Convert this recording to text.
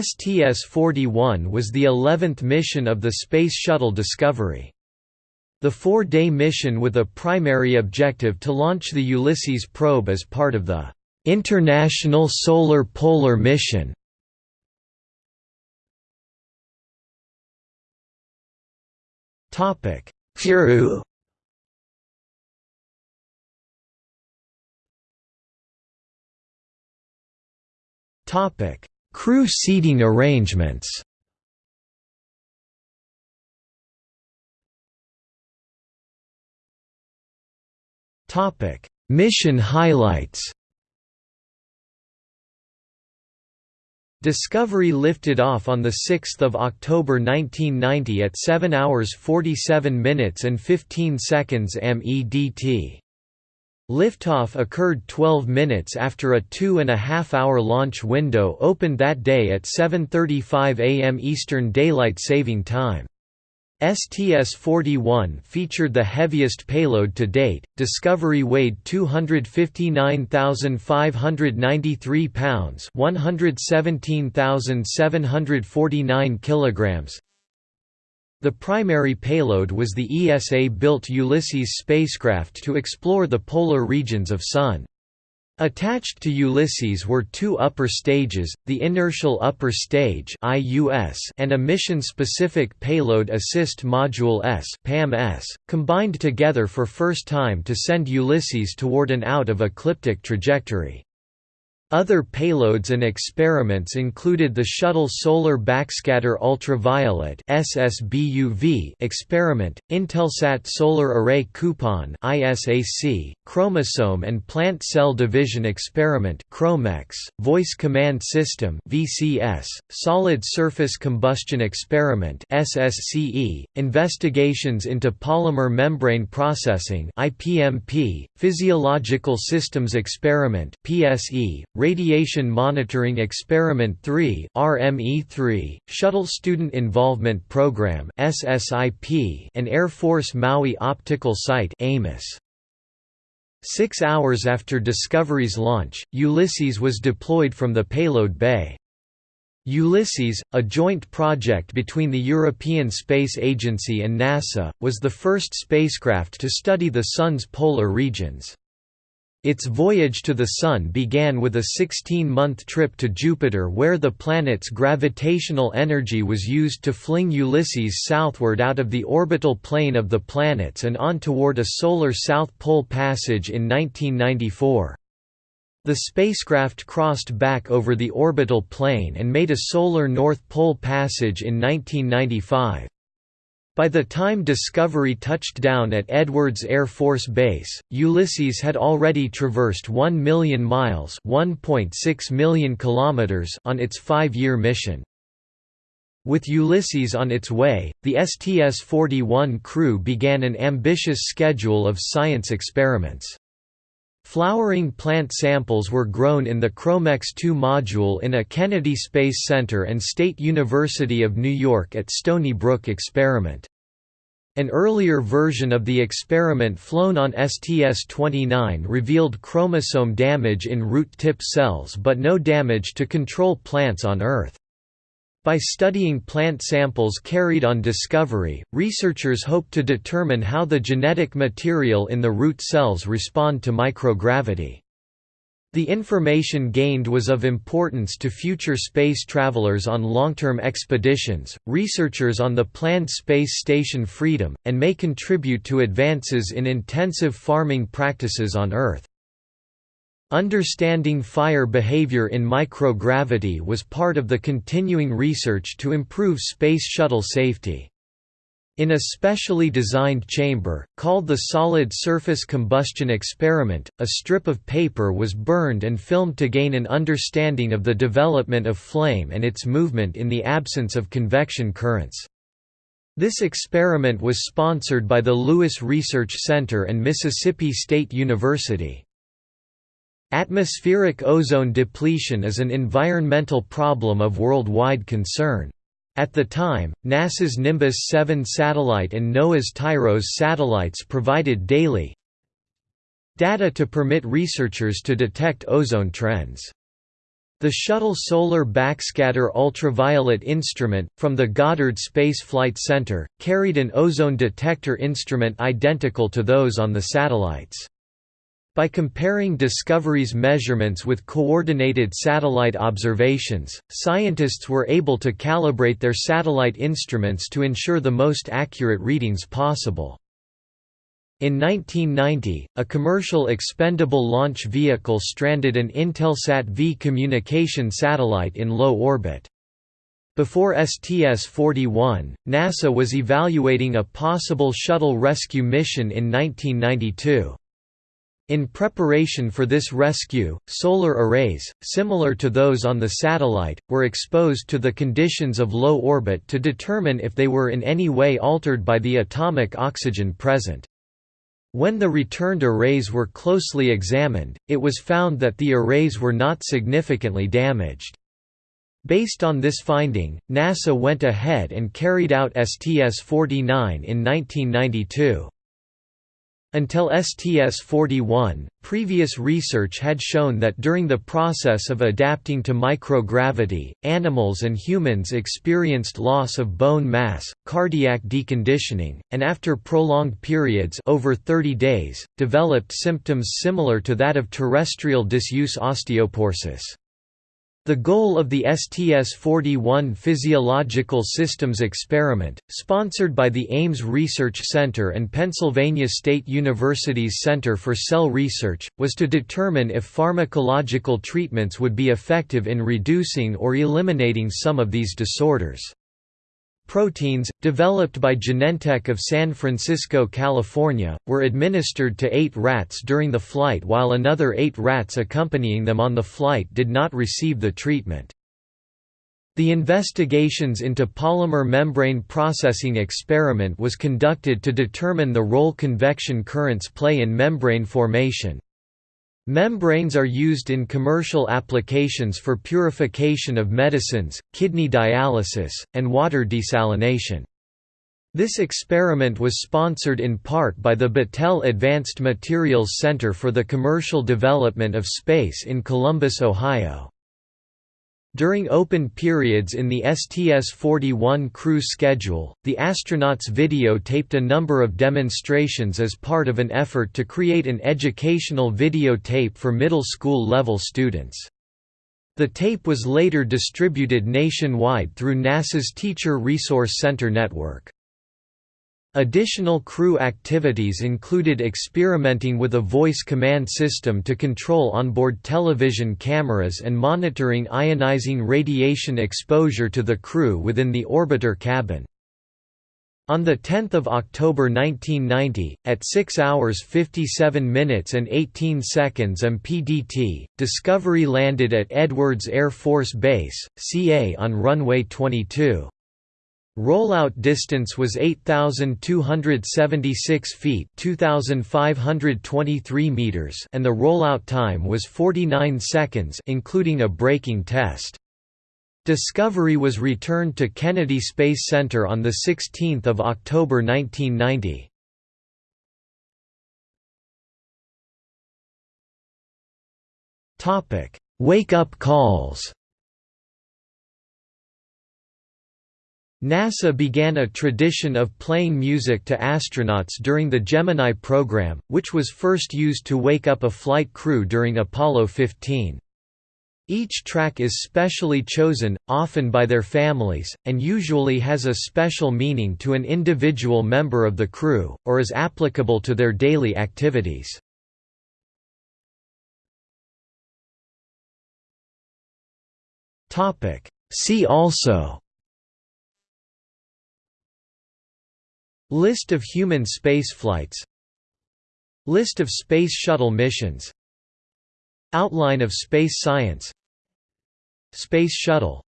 STS-41 was the 11th mission of the Space Shuttle Discovery. The four-day mission with a primary objective to launch the Ulysses probe as part of the International Solar Polar Mission. Topic. Topic: Crew seating arrangements. Topic: Mission highlights. Discovery lifted off on 6 October 1990 at 7 hours 47 minutes and 15 seconds MEDT. Liftoff occurred 12 minutes after a two-and-a-half-hour launch window opened that day at 7.35 am Eastern Daylight Saving Time. STS-41 featured the heaviest payload to date. Discovery weighed 259,593 pounds, 117,749 kilograms. The primary payload was the ESA-built Ulysses spacecraft to explore the polar regions of Sun. Attached to Ulysses were two upper stages, the Inertial Upper Stage and a Mission-Specific Payload Assist Module S combined together for first time to send Ulysses toward an out-of-ecliptic trajectory. Other payloads and experiments included the Shuttle Solar Backscatter Ultraviolet experiment, Intelsat Solar Array Coupon Chromosome and Plant Cell Division Experiment Voice Command System Solid Surface Combustion Experiment investigations into polymer membrane processing Physiological Systems Experiment (PSE), Radiation Monitoring Experiment 3 RME3, Shuttle Student Involvement Program SSIP, and Air Force Maui Optical Site AMOS. Six hours after Discovery's launch, Ulysses was deployed from the payload bay. Ulysses, a joint project between the European Space Agency and NASA, was the first spacecraft to study the Sun's polar regions. Its voyage to the Sun began with a 16-month trip to Jupiter where the planet's gravitational energy was used to fling Ulysses southward out of the orbital plane of the planets and on toward a solar South Pole passage in 1994. The spacecraft crossed back over the orbital plane and made a solar North Pole passage in 1995. By the time Discovery touched down at Edwards Air Force Base, Ulysses had already traversed 1 million miles (1.6 million kilometers) on its five-year mission. With Ulysses on its way, the STS-41 crew began an ambitious schedule of science experiments. Flowering plant samples were grown in the ChromeX 2 module in a Kennedy Space Center and State University of New York at Stony Brook experiment. An earlier version of the experiment flown on STS-29 revealed chromosome damage in root tip cells but no damage to control plants on Earth. By studying plant samples carried on Discovery, researchers hope to determine how the genetic material in the root cells respond to microgravity. The information gained was of importance to future space travelers on long-term expeditions, researchers on the planned space station Freedom, and may contribute to advances in intensive farming practices on Earth. Understanding fire behavior in microgravity was part of the continuing research to improve Space Shuttle safety. In a specially designed chamber, called the Solid Surface Combustion Experiment, a strip of paper was burned and filmed to gain an understanding of the development of flame and its movement in the absence of convection currents. This experiment was sponsored by the Lewis Research Center and Mississippi State University. Atmospheric ozone depletion is an environmental problem of worldwide concern. At the time, NASA's Nimbus 7 satellite and NOAA's TIROS satellites provided daily data to permit researchers to detect ozone trends. The Shuttle Solar Backscatter Ultraviolet Instrument, from the Goddard Space Flight Center, carried an ozone detector instrument identical to those on the satellites. By comparing Discovery's measurements with coordinated satellite observations, scientists were able to calibrate their satellite instruments to ensure the most accurate readings possible. In 1990, a commercial expendable launch vehicle stranded an Intelsat V communication satellite in low orbit. Before STS-41, NASA was evaluating a possible shuttle rescue mission in 1992. In preparation for this rescue, solar arrays, similar to those on the satellite, were exposed to the conditions of low orbit to determine if they were in any way altered by the atomic oxygen present. When the returned arrays were closely examined, it was found that the arrays were not significantly damaged. Based on this finding, NASA went ahead and carried out STS-49 in 1992. Until STS-41, previous research had shown that during the process of adapting to microgravity, animals and humans experienced loss of bone mass, cardiac deconditioning, and after prolonged periods over 30 days, developed symptoms similar to that of terrestrial disuse osteoporosis. The goal of the STS-41 Physiological Systems Experiment, sponsored by the Ames Research Center and Pennsylvania State University's Center for Cell Research, was to determine if pharmacological treatments would be effective in reducing or eliminating some of these disorders. Proteins, developed by Genentech of San Francisco, California, were administered to eight rats during the flight while another eight rats accompanying them on the flight did not receive the treatment. The investigations into polymer membrane processing experiment was conducted to determine the role convection currents play in membrane formation. Membranes are used in commercial applications for purification of medicines, kidney dialysis, and water desalination. This experiment was sponsored in part by the Battelle Advanced Materials Center for the Commercial Development of Space in Columbus, Ohio. During open periods in the STS-41 crew schedule, the astronauts videotaped a number of demonstrations as part of an effort to create an educational videotape for middle school level students. The tape was later distributed nationwide through NASA's Teacher Resource Center network. Additional crew activities included experimenting with a voice command system to control onboard television cameras and monitoring ionizing radiation exposure to the crew within the orbiter cabin. On 10 October 1990, at 6 hours 57 minutes and 18 seconds MPDT, Discovery landed at Edwards Air Force Base, CA on runway 22. Rollout distance was 8276 feet, 2523 meters, and the rollout time was 49 seconds including a braking test. Discovery was returned to Kennedy Space Center on the 16th of October 1990. Topic: Wake-up calls. NASA began a tradition of playing music to astronauts during the Gemini program, which was first used to wake up a flight crew during Apollo 15. Each track is specially chosen, often by their families, and usually has a special meaning to an individual member of the crew, or is applicable to their daily activities. See also List of human spaceflights List of Space Shuttle missions. Outline of space science. Space Shuttle